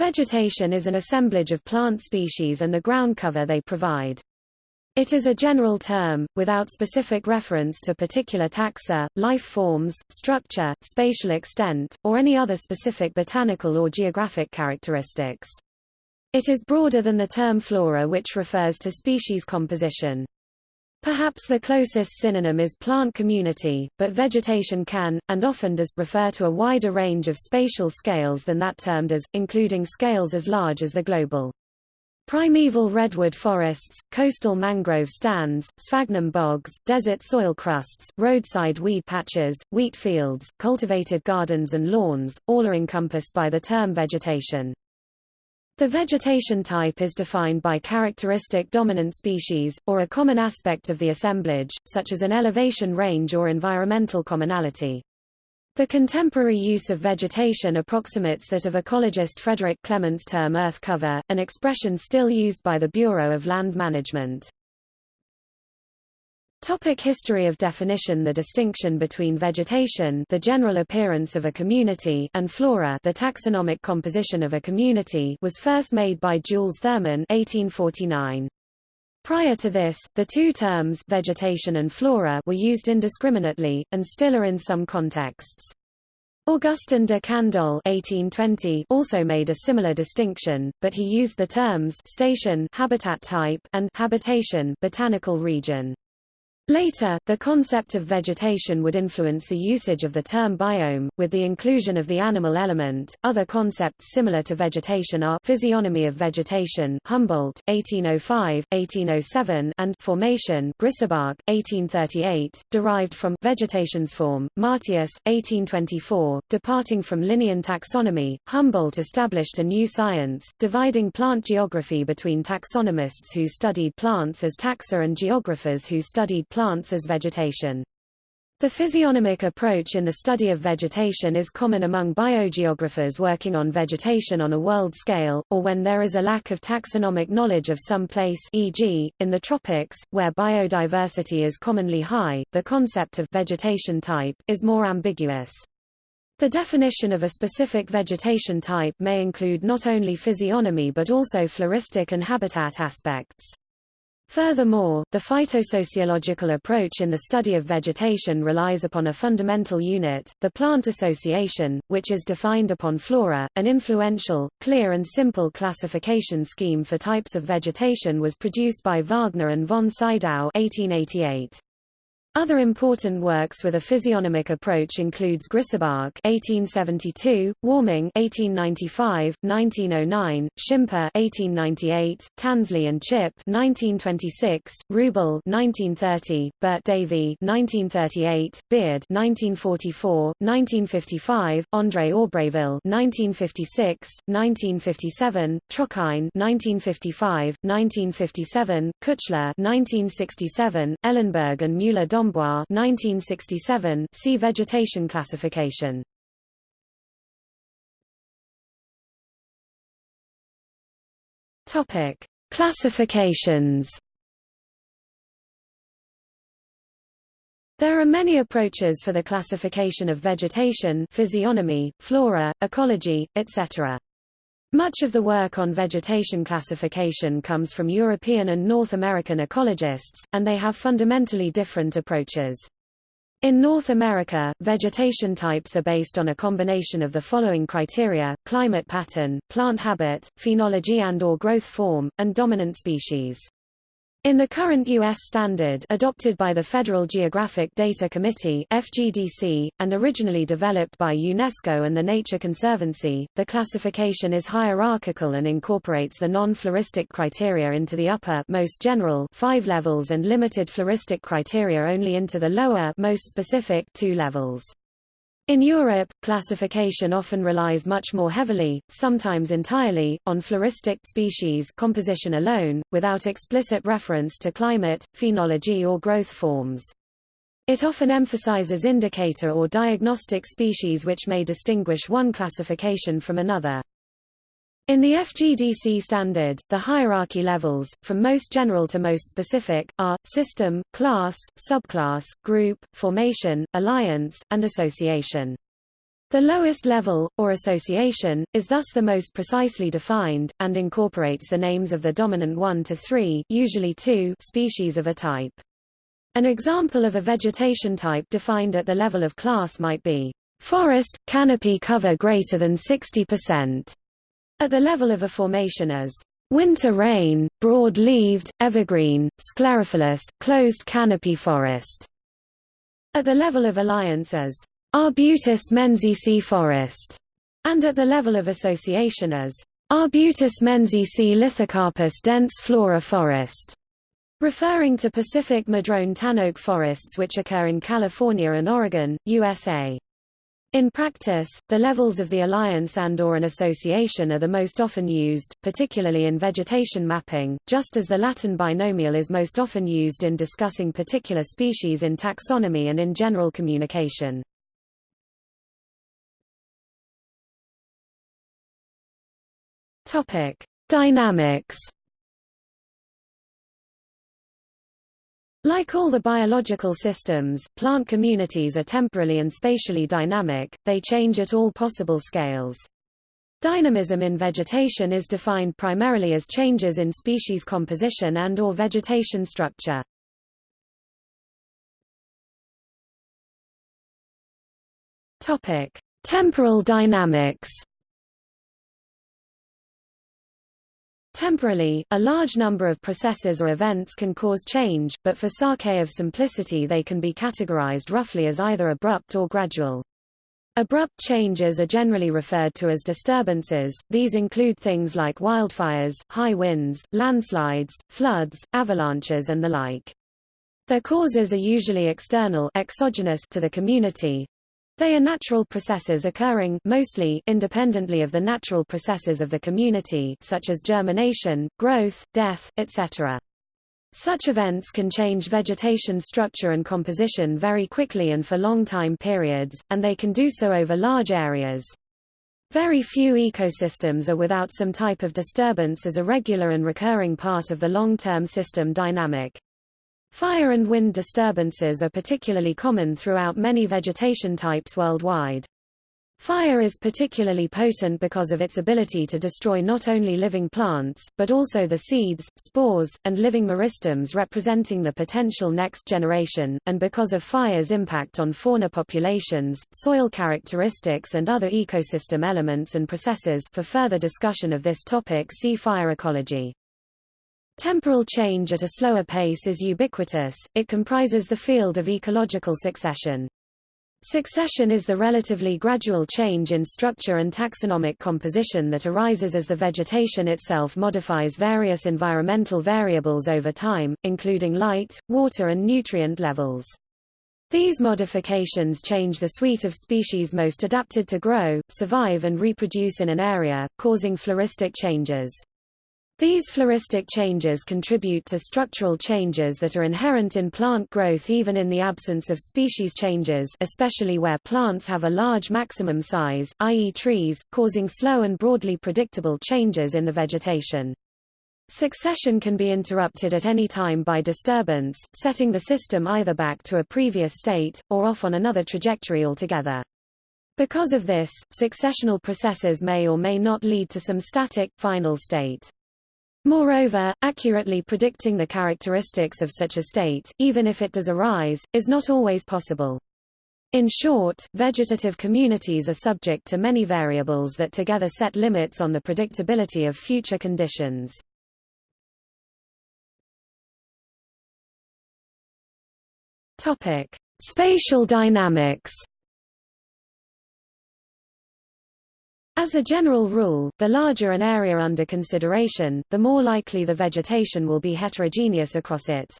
Vegetation is an assemblage of plant species and the ground cover they provide. It is a general term, without specific reference to particular taxa, life forms, structure, spatial extent, or any other specific botanical or geographic characteristics. It is broader than the term flora which refers to species composition. Perhaps the closest synonym is plant community, but vegetation can, and often does, refer to a wider range of spatial scales than that term does, including scales as large as the global. Primeval redwood forests, coastal mangrove stands, sphagnum bogs, desert soil crusts, roadside weed patches, wheat fields, cultivated gardens and lawns, all are encompassed by the term vegetation. The vegetation type is defined by characteristic dominant species, or a common aspect of the assemblage, such as an elevation range or environmental commonality. The contemporary use of vegetation approximates that of ecologist Frederic Clements' term earth cover, an expression still used by the Bureau of Land Management. Topic history of definition The distinction between vegetation the general appearance of a community and flora the taxonomic composition of a community was first made by Jules Thurmann 1849. Prior to this, the two terms vegetation and flora were used indiscriminately, and still are in some contexts. Augustin de Candolle 1820 also made a similar distinction, but he used the terms station habitat type and habitation botanical region. Later, the concept of vegetation would influence the usage of the term biome, with the inclusion of the animal element. Other concepts similar to vegetation are physiognomy of vegetation, Humboldt, 1805, 1807, and formation, Grisebach, 1838, derived from vegetation's form, Martius, 1824. Departing from Linnean taxonomy, Humboldt established a new science, dividing plant geography between taxonomists who studied plants as taxa and geographers who studied plants plants as vegetation. The physiognomic approach in the study of vegetation is common among biogeographers working on vegetation on a world scale, or when there is a lack of taxonomic knowledge of some place e.g., in the tropics, where biodiversity is commonly high, the concept of vegetation type is more ambiguous. The definition of a specific vegetation type may include not only physiognomy but also floristic and habitat aspects. Furthermore, the phytosociological approach in the study of vegetation relies upon a fundamental unit, the plant association, which is defined upon flora. An influential, clear and simple classification scheme for types of vegetation was produced by Wagner and von Sydow 1888. Other important works with a physiognomic approach includes Grisebach (1872), Warming (1895), 1909, Schimper (1898), Tansley and Chipp (1926), Rubel (1930), Burt Davy (1938), Beard (1944), 1955, André Aubréville (1956), 1957, Trochain (1955), 1957, Kuchler (1967), Ellenberg and Müller 1967 see vegetation classification. Topic: Classifications. There are many approaches for the classification of vegetation physiognomy, flora, ecology, etc. Much of the work on vegetation classification comes from European and North American ecologists, and they have fundamentally different approaches. In North America, vegetation types are based on a combination of the following criteria, climate pattern, plant habit, phenology and or growth form, and dominant species. In the current U.S. standard adopted by the Federal Geographic Data Committee FGDC, and originally developed by UNESCO and the Nature Conservancy, the classification is hierarchical and incorporates the non-floristic criteria into the upper most general five levels and limited floristic criteria only into the lower most specific two levels. In Europe, classification often relies much more heavily, sometimes entirely, on floristic species composition alone, without explicit reference to climate, phenology or growth forms. It often emphasizes indicator or diagnostic species which may distinguish one classification from another. In the FGDC standard, the hierarchy levels, from most general to most specific, are, system, class, subclass, group, formation, alliance, and association. The lowest level, or association, is thus the most precisely defined, and incorporates the names of the dominant 1 to 3 usually 2 species of a type. An example of a vegetation type defined at the level of class might be forest, canopy cover greater than 60%, at the level of a formation as winter rain, broad-leaved, evergreen, sclerophyllous, closed canopy forest, at the level of alliance as Arbutus menziesii forest, and at the level of association as Arbutus menziesii lithocarpus densiflora forest, referring to Pacific madrone tanoak forests which occur in California and Oregon, USA. In practice, the levels of the alliance and or an association are the most often used, particularly in vegetation mapping, just as the Latin binomial is most often used in discussing particular species in taxonomy and in general communication. Dynamics. Like all the biological systems, plant communities are temporally and spatially dynamic, they change at all possible scales. Dynamism in vegetation is defined primarily as changes in species composition and or vegetation structure. Topic: Temporal dynamics. Temporally, a large number of processes or events can cause change, but for sake of simplicity they can be categorized roughly as either abrupt or gradual. Abrupt changes are generally referred to as disturbances, these include things like wildfires, high winds, landslides, floods, avalanches and the like. Their causes are usually external exogenous to the community, they are natural processes occurring mostly independently of the natural processes of the community such as germination, growth, death, etc. Such events can change vegetation structure and composition very quickly and for long time periods, and they can do so over large areas. Very few ecosystems are without some type of disturbance as a regular and recurring part of the long-term system dynamic. Fire and wind disturbances are particularly common throughout many vegetation types worldwide. Fire is particularly potent because of its ability to destroy not only living plants, but also the seeds, spores, and living meristems representing the potential next generation, and because of fire's impact on fauna populations, soil characteristics and other ecosystem elements and processes for further discussion of this topic see fire ecology. Temporal change at a slower pace is ubiquitous, it comprises the field of ecological succession. Succession is the relatively gradual change in structure and taxonomic composition that arises as the vegetation itself modifies various environmental variables over time, including light, water and nutrient levels. These modifications change the suite of species most adapted to grow, survive and reproduce in an area, causing floristic changes. These floristic changes contribute to structural changes that are inherent in plant growth even in the absence of species changes especially where plants have a large maximum size, i.e. trees, causing slow and broadly predictable changes in the vegetation. Succession can be interrupted at any time by disturbance, setting the system either back to a previous state, or off on another trajectory altogether. Because of this, successional processes may or may not lead to some static, final state. Moreover, accurately predicting the characteristics of such a state, even if it does arise, is not always possible. In short, vegetative communities are subject to many variables that together set limits on the predictability of future conditions. Topic: Spatial dynamics. As a general rule, the larger an area under consideration, the more likely the vegetation will be heterogeneous across it.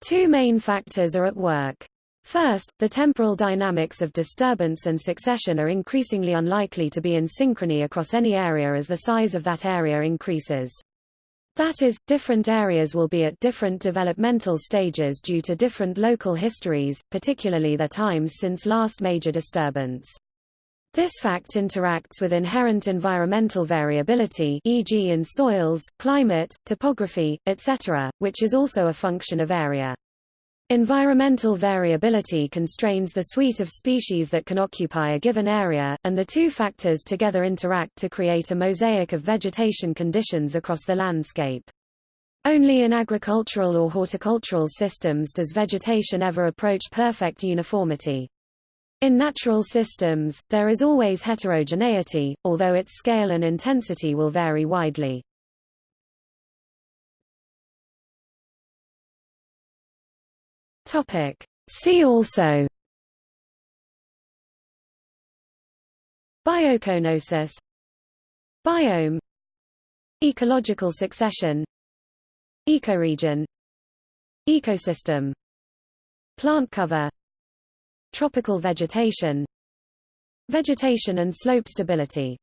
Two main factors are at work. First, the temporal dynamics of disturbance and succession are increasingly unlikely to be in synchrony across any area as the size of that area increases. That is, different areas will be at different developmental stages due to different local histories, particularly their times since last major disturbance. This fact interacts with inherent environmental variability e.g. in soils, climate, topography, etc., which is also a function of area. Environmental variability constrains the suite of species that can occupy a given area, and the two factors together interact to create a mosaic of vegetation conditions across the landscape. Only in agricultural or horticultural systems does vegetation ever approach perfect uniformity. In natural systems, there is always heterogeneity, although its scale and intensity will vary widely. See also Biocoenosis Biome Ecological succession Ecoregion Ecosystem Plant cover Tropical vegetation Vegetation and slope stability